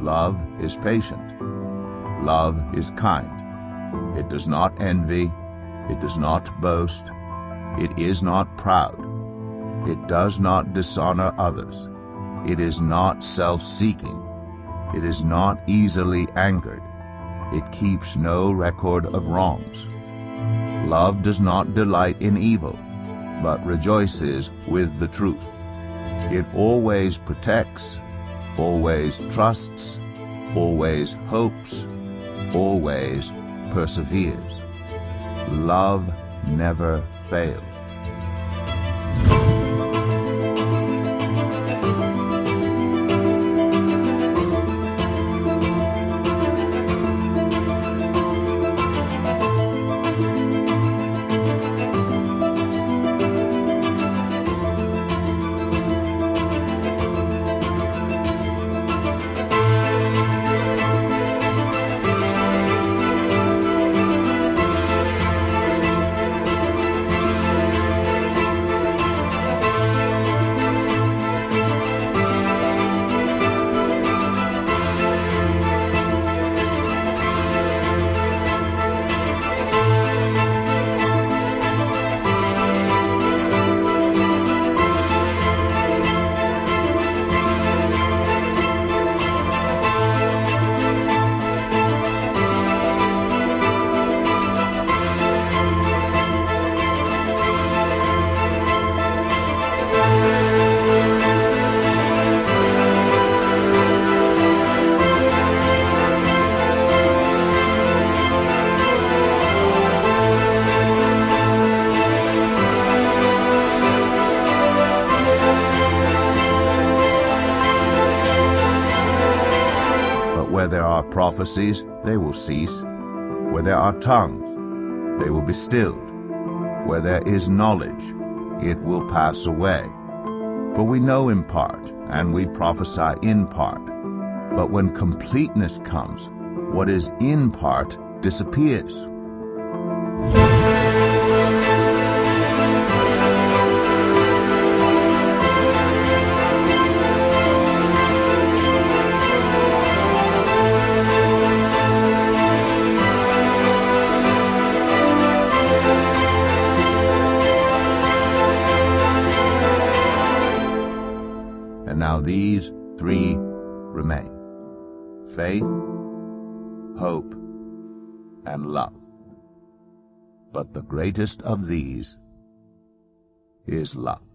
Love is patient. Love is kind. It does not envy. It does not boast. It is not proud. It does not dishonor others. It is not self-seeking. It is not easily angered. It keeps no record of wrongs. Love does not delight in evil, but rejoices with the truth. It always protects, always trusts, always hopes, always perseveres. Love never fails. Are prophecies, they will cease. Where there are tongues, they will be stilled. Where there is knowledge, it will pass away. For we know in part, and we prophesy in part. But when completeness comes, what is in part disappears. Now these three remain. Faith, hope, and love. But the greatest of these is love.